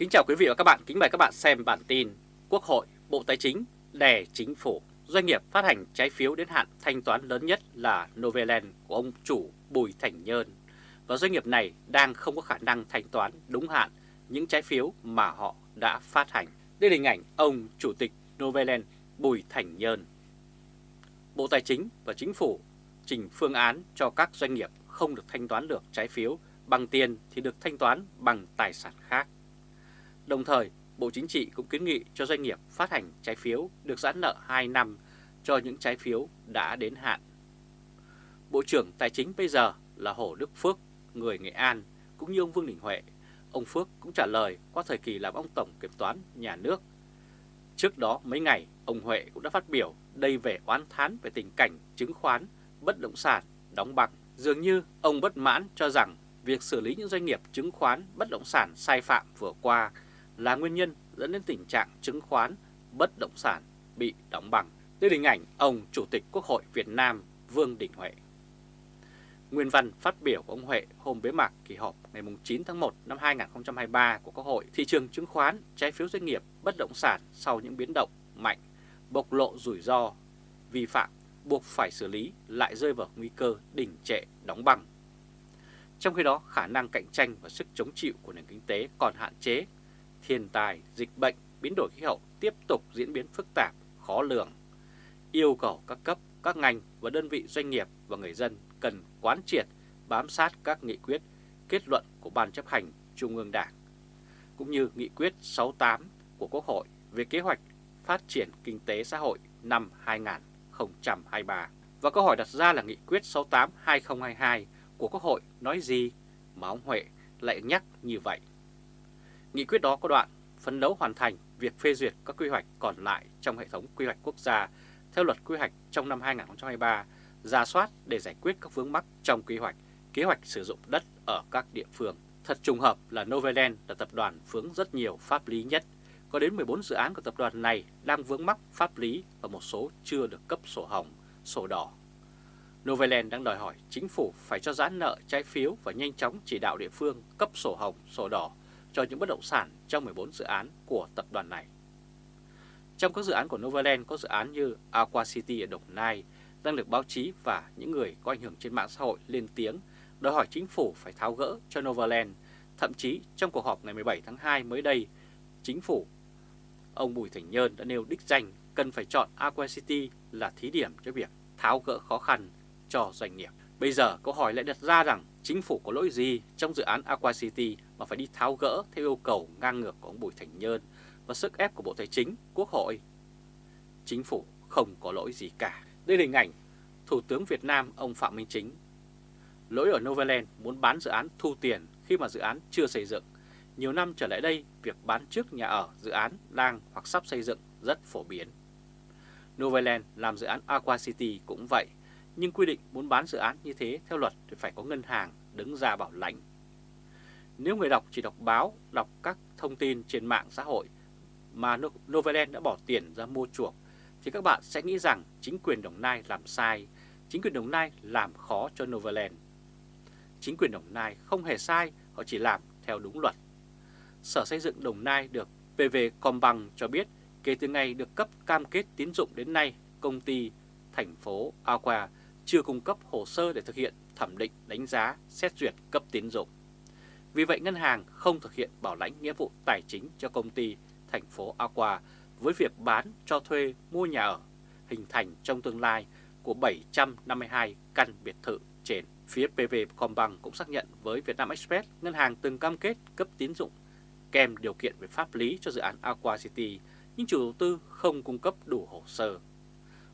Kính chào quý vị và các bạn, kính mời các bạn xem bản tin Quốc hội, Bộ Tài chính đè chính phủ, doanh nghiệp phát hành trái phiếu đến hạn thanh toán lớn nhất là Novaland của ông chủ Bùi Thành Nhơn và doanh nghiệp này đang không có khả năng thanh toán đúng hạn những trái phiếu mà họ đã phát hành. Đây là hình ảnh ông Chủ tịch Novaland Bùi Thành Nhơn. Bộ Tài chính và Chính phủ trình phương án cho các doanh nghiệp không được thanh toán được trái phiếu bằng tiền thì được thanh toán bằng tài sản khác. Đồng thời, Bộ Chính trị cũng kiến nghị cho doanh nghiệp phát hành trái phiếu được giãn nợ 2 năm cho những trái phiếu đã đến hạn. Bộ trưởng Tài chính bây giờ là Hồ Đức Phước, người Nghệ An, cũng như ông Vương Đình Huệ. Ông Phước cũng trả lời qua thời kỳ làm ông Tổng Kiểm toán Nhà nước. Trước đó mấy ngày, ông Huệ cũng đã phát biểu đây về oán thán về tình cảnh chứng khoán, bất động sản, đóng băng. Dường như ông bất mãn cho rằng việc xử lý những doanh nghiệp chứng khoán, bất động sản sai phạm vừa qua là nguyên nhân dẫn đến tình trạng chứng khoán, bất động sản bị đóng bằng. Đây là hình ảnh ông Chủ tịch Quốc hội Việt Nam Vương Đình Huệ. Nguyên văn phát biểu của ông Huệ hôm bế mạc kỳ họp ngày 9 tháng 1 năm 2023 của Quốc hội, thị trường chứng khoán, trái phiếu doanh nghiệp, bất động sản sau những biến động mạnh, bộc lộ rủi ro, vi phạm, buộc phải xử lý lại rơi vào nguy cơ đỉnh trệ đóng băng. Trong khi đó, khả năng cạnh tranh và sức chống chịu của nền kinh tế còn hạn chế thiên tài dịch bệnh, biến đổi khí hậu tiếp tục diễn biến phức tạp, khó lường. Yêu cầu các cấp, các ngành và đơn vị doanh nghiệp và người dân cần quán triệt, bám sát các nghị quyết, kết luận của Ban chấp hành Trung ương Đảng, cũng như nghị quyết 68 của Quốc hội về kế hoạch phát triển kinh tế xã hội năm 2023. Và câu hỏi đặt ra là nghị quyết 68-2022 của Quốc hội nói gì mà ông Huệ lại nhắc như vậy? Nghị quyết đó có đoạn phấn đấu hoàn thành việc phê duyệt các quy hoạch còn lại trong hệ thống quy hoạch quốc gia theo luật quy hoạch trong năm 2023, ra soát để giải quyết các vướng mắc trong quy hoạch, kế hoạch sử dụng đất ở các địa phương. Thật trùng hợp là Novaland là tập đoàn vướng rất nhiều pháp lý nhất. Có đến 14 dự án của tập đoàn này đang vướng mắc pháp lý và một số chưa được cấp sổ hồng, sổ đỏ. Novaland đang đòi hỏi chính phủ phải cho giãn nợ trái phiếu và nhanh chóng chỉ đạo địa phương cấp sổ hồng, sổ đỏ cho những bất động sản trong 14 dự án của tập đoàn này. Trong các dự án của Novaland có dự án như Aqua City ở Đồng Nai đang được báo chí và những người có ảnh hưởng trên mạng xã hội lên tiếng đòi hỏi chính phủ phải tháo gỡ cho Novaland. Thậm chí trong cuộc họp ngày 17 tháng 2 mới đây, chính phủ, ông Bùi Thành Nhơn đã nêu đích danh cần phải chọn Aqua City là thí điểm cho việc tháo gỡ khó khăn cho doanh nghiệp. Bây giờ câu hỏi lại đặt ra rằng chính phủ có lỗi gì trong dự án Aqua City mà phải đi tháo gỡ theo yêu cầu ngang ngược của ông Bùi Thành Nhơn và sức ép của Bộ Tài chính, Quốc hội. Chính phủ không có lỗi gì cả. Đây là hình ảnh Thủ tướng Việt Nam ông Phạm Minh Chính. Lỗi ở Novaland muốn bán dự án thu tiền khi mà dự án chưa xây dựng. Nhiều năm trở lại đây, việc bán trước nhà ở dự án đang hoặc sắp xây dựng rất phổ biến. Novaland làm dự án Aqua City cũng vậy, nhưng quy định muốn bán dự án như thế theo luật thì phải có ngân hàng đứng ra bảo lãnh. Nếu người đọc chỉ đọc báo, đọc các thông tin trên mạng xã hội mà Novaland đã bỏ tiền ra mua chuộc, thì các bạn sẽ nghĩ rằng chính quyền Đồng Nai làm sai, chính quyền Đồng Nai làm khó cho Novaland. Chính quyền Đồng Nai không hề sai, họ chỉ làm theo đúng luật. Sở Xây dựng Đồng Nai được PV Combank cho biết kể từ ngày được cấp cam kết tín dụng đến nay, công ty thành phố Aqua chưa cung cấp hồ sơ để thực hiện thẩm định đánh giá, xét duyệt cấp tín dụng. Vì vậy ngân hàng không thực hiện bảo lãnh nghĩa vụ tài chính cho công ty thành phố Aqua với việc bán cho thuê mua nhà ở hình thành trong tương lai của 752 căn biệt thự trên. Phía PV Combank cũng xác nhận với Vietnam Express ngân hàng từng cam kết cấp tín dụng kèm điều kiện về pháp lý cho dự án Aqua City nhưng chủ đầu tư không cung cấp đủ hồ sơ.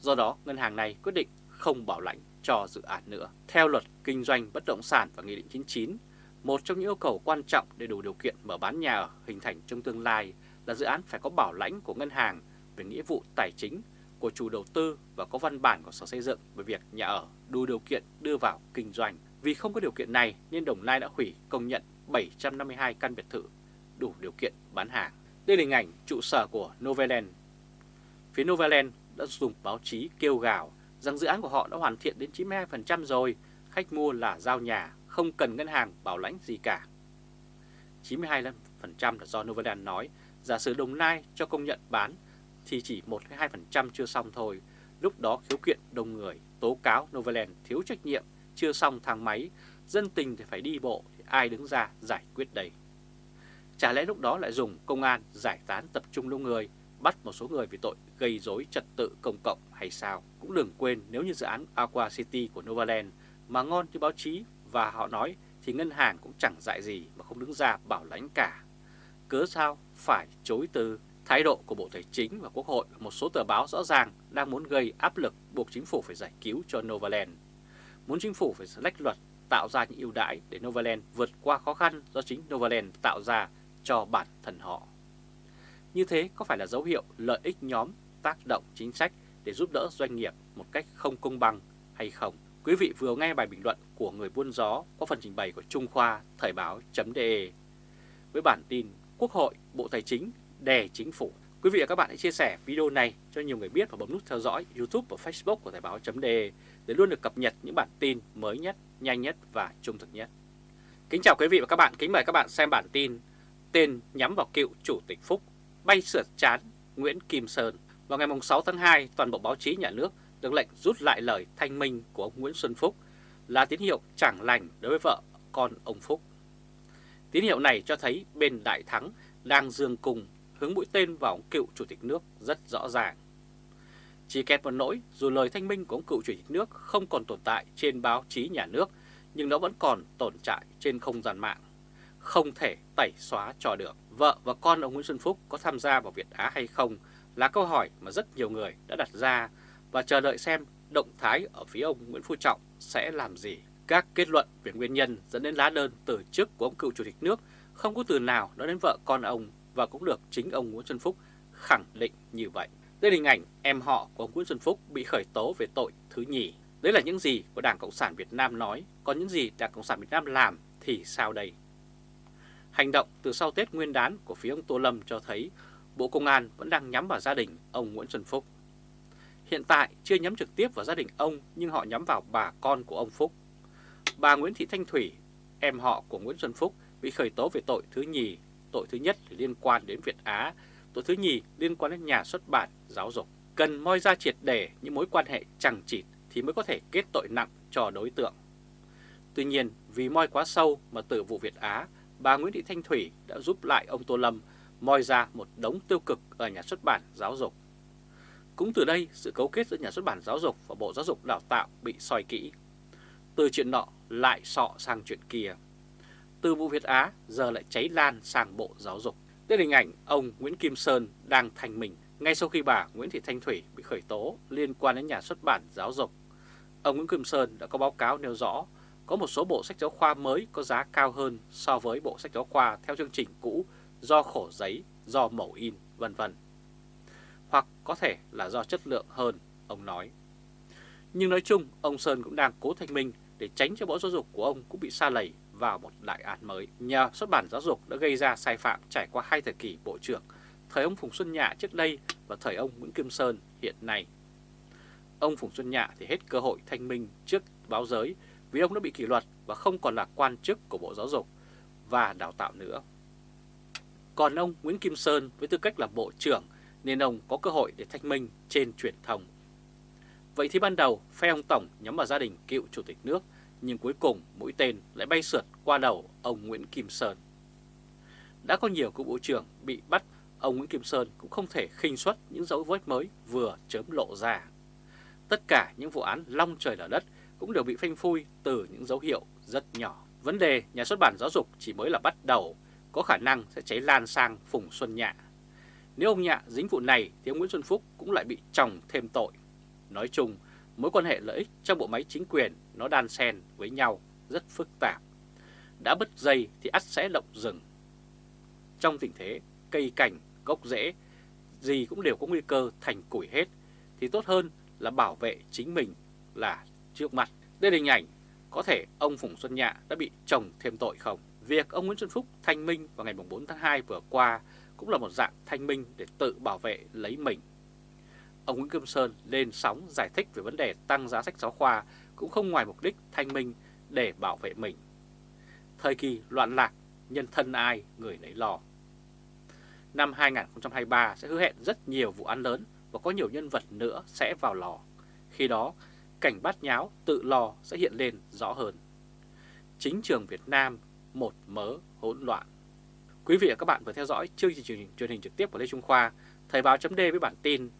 Do đó, ngân hàng này quyết định không bảo lãnh cho dự án nữa. Theo luật kinh doanh bất động sản và Nghị định 99, một trong những yêu cầu quan trọng để đủ điều kiện mở bán nhà ở hình thành trong tương lai là dự án phải có bảo lãnh của ngân hàng về nghĩa vụ tài chính của chủ đầu tư và có văn bản của Sở Xây dựng về việc nhà ở đủ điều kiện đưa vào kinh doanh. Vì không có điều kiện này nên Đồng Nai đã hủy công nhận 752 căn biệt thự đủ điều kiện bán hàng. Đây là hình ảnh trụ sở của Novaland. Phía Novaland đã dùng báo chí kêu gào rằng dự án của họ đã hoàn thiện đến 92% rồi, khách mua là giao nhà, không cần ngân hàng bảo lãnh gì cả. là do Novaland nói, giả sử Đồng Nai cho công nhận bán thì chỉ 1-2% chưa xong thôi. Lúc đó khiếu kiện đông người, tố cáo Novaland thiếu trách nhiệm, chưa xong thang máy, dân tình thì phải đi bộ, thì ai đứng ra giải quyết đây? Chả lẽ lúc đó lại dùng công an giải tán tập trung đông người, bắt một số người vì tội gây rối trật tự công cộng hay sao? Cũng đừng quên nếu như dự án Aqua City của Novaland mà ngon như báo chí và họ nói thì ngân hàng cũng chẳng dạy gì mà không đứng ra bảo lãnh cả. Cớ sao phải chối từ thái độ của Bộ Tài chính và Quốc hội một số tờ báo rõ ràng đang muốn gây áp lực buộc chính phủ phải giải cứu cho Novaland. Muốn chính phủ phải lách luật, tạo ra những ưu đãi để Novaland vượt qua khó khăn do chính Novaland tạo ra cho bản thân họ. Như thế có phải là dấu hiệu lợi ích nhóm tác động chính sách để giúp đỡ doanh nghiệp một cách không công bằng hay không? Quý vị vừa nghe bài bình luận của người buôn gió có phần trình bày của Trung Khoa Thời báo.de với bản tin Quốc hội, Bộ Tài chính đè chính phủ. Quý vị và các bạn hãy chia sẻ video này cho nhiều người biết và bấm nút theo dõi YouTube và Facebook của Thời báo.de để luôn được cập nhật những bản tin mới nhất, nhanh nhất và trung thực nhất. Kính chào quý vị và các bạn, kính mời các bạn xem bản tin Tên nhắm vào cựu Chủ tịch Phúc, bay sượt chán Nguyễn Kim Sơn. Vào ngày 6 tháng 2, toàn bộ báo chí nhà nước được lệnh rút lại lời thanh minh của ông Nguyễn Xuân Phúc là tín hiệu chẳng lành đối với vợ con ông Phúc. Tín hiệu này cho thấy bên Đại Thắng đang dương cùng hướng mũi tên vào ông cựu chủ tịch nước rất rõ ràng. Chỉ kẹt một nỗi, dù lời thanh minh của ông cựu chủ tịch nước không còn tồn tại trên báo chí nhà nước, nhưng nó vẫn còn tồn tại trên không gian mạng. Không thể tẩy xóa cho được. Vợ và con ông Nguyễn Xuân Phúc có tham gia vào Việt Á hay không là câu hỏi mà rất nhiều người đã đặt ra và chờ đợi xem động thái ở phía ông Nguyễn Phú Trọng sẽ làm gì. Các kết luận về nguyên nhân dẫn đến lá đơn từ chức của ông cựu chủ tịch nước không có từ nào nói đến vợ con ông và cũng được chính ông Nguyễn Xuân Phúc khẳng định như vậy. Đây là hình ảnh em họ của ông Nguyễn Xuân Phúc bị khởi tố về tội thứ nhì. Đấy là những gì của Đảng Cộng sản Việt Nam nói, còn những gì Đảng Cộng sản Việt Nam làm thì sao đây? Hành động từ sau Tết Nguyên đán của phía ông Tô Lâm cho thấy Bộ Công an vẫn đang nhắm vào gia đình ông Nguyễn Xuân Phúc. Hiện tại chưa nhắm trực tiếp vào gia đình ông nhưng họ nhắm vào bà con của ông Phúc. Bà Nguyễn Thị Thanh Thủy, em họ của Nguyễn Xuân Phúc bị khởi tố về tội thứ nhì. Tội thứ nhất liên quan đến Việt Á, tội thứ nhì liên quan đến nhà xuất bản, giáo dục. Cần moi ra triệt để những mối quan hệ chẳng chịt thì mới có thể kết tội nặng cho đối tượng. Tuy nhiên, vì moi quá sâu mà từ vụ Việt Á, bà Nguyễn Thị Thanh Thủy đã giúp lại ông Tô Lâm moi ra một đống tiêu cực ở nhà xuất bản giáo dục. Cũng từ đây, sự cấu kết giữa nhà xuất bản giáo dục và Bộ Giáo dục Đào tạo bị soi kỹ. Từ chuyện nọ lại sọ sang chuyện kia. Từ vụ Việt Á giờ lại cháy lan sang Bộ Giáo dục. Đây là hình ảnh ông Nguyễn Kim Sơn đang thành mình ngay sau khi bà Nguyễn Thị Thanh Thủy bị khởi tố liên quan đến nhà xuất bản giáo dục. Ông Nguyễn Kim Sơn đã có báo cáo nêu rõ có một số bộ sách giáo khoa mới có giá cao hơn so với bộ sách giáo khoa theo chương trình cũ do khổ giấy, do mẫu in, vân vân. Hoặc có thể là do chất lượng hơn, ông nói. Nhưng nói chung, ông Sơn cũng đang cố thanh minh để tránh cho Bộ Giáo dục của ông cũng bị xa lầy vào một đại án mới. Nhà xuất bản giáo dục đã gây ra sai phạm trải qua hai thời kỳ bộ trưởng, thời ông Phùng Xuân Nhạ trước đây và thời ông Nguyễn Kim Sơn hiện nay. Ông Phùng Xuân Nhạ thì hết cơ hội thanh minh trước báo giới vì ông đã bị kỷ luật và không còn là quan chức của Bộ Giáo dục và Đào tạo nữa. Còn ông Nguyễn Kim Sơn với tư cách là Bộ trưởng nên ông có cơ hội để thanh minh trên truyền thông. Vậy thì ban đầu phe ông Tổng nhắm vào gia đình cựu Chủ tịch nước nhưng cuối cùng mũi tên lại bay sượt qua đầu ông Nguyễn Kim Sơn. Đã có nhiều cựu bộ trưởng bị bắt, ông Nguyễn Kim Sơn cũng không thể khinh suất những dấu vết mới vừa chớm lộ ra. Tất cả những vụ án long trời lở đất cũng đều bị phanh phui từ những dấu hiệu rất nhỏ. Vấn đề nhà xuất bản giáo dục chỉ mới là bắt đầu, có khả năng sẽ cháy lan sang Phùng Xuân Nhạ. Nếu ông Nhạ dính vụ này thì ông Nguyễn Xuân Phúc cũng lại bị chồng thêm tội. Nói chung, mối quan hệ lợi ích trong bộ máy chính quyền nó đan xen với nhau rất phức tạp. Đã bứt dây thì ắt sẽ động rừng. Trong tình thế cây cảnh, gốc rễ, gì cũng đều có nguy cơ thành củi hết, thì tốt hơn là bảo vệ chính mình là trước mặt. Đây là hình ảnh có thể ông Phùng Xuân Nhạ đã bị chồng thêm tội không? Việc ông Nguyễn Xuân Phúc thanh minh vào ngày 4 tháng 2 vừa qua cũng là một dạng thanh minh để tự bảo vệ lấy mình. Ông Nguyễn Kim Sơn lên sóng giải thích về vấn đề tăng giá sách giáo khoa cũng không ngoài mục đích thanh minh để bảo vệ mình. Thời kỳ loạn lạc, nhân thân ai người nấy lo. năm 2023 sẽ hứa hẹn rất nhiều vụ án lớn và có nhiều nhân vật nữa sẽ vào lò. Khi đó, cảnh bát nháo tự lò sẽ hiện lên rõ hơn. Chính trường Việt Nam một mớ hỗn loạn. Quý vị và các bạn vừa theo dõi chương trình truyền hình trực tiếp của Lê Trung Khoa, Thời báo chấm với bản tin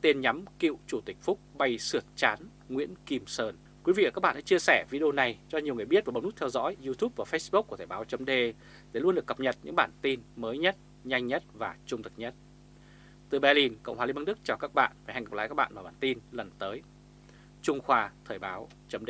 Tên nhắm cựu Chủ tịch Phúc bay sượt chán Nguyễn Kim Sơn. Quý vị và các bạn hãy chia sẻ video này cho nhiều người biết và bấm nút theo dõi YouTube và Facebook của Thời báo chấm để luôn được cập nhật những bản tin mới nhất, nhanh nhất và trung thực nhất. Từ Berlin, Cộng hòa Liên bang Đức chào các bạn và hẹn gặp lại các bạn vào bản tin lần tới. Trung Khoa Thời báo chấm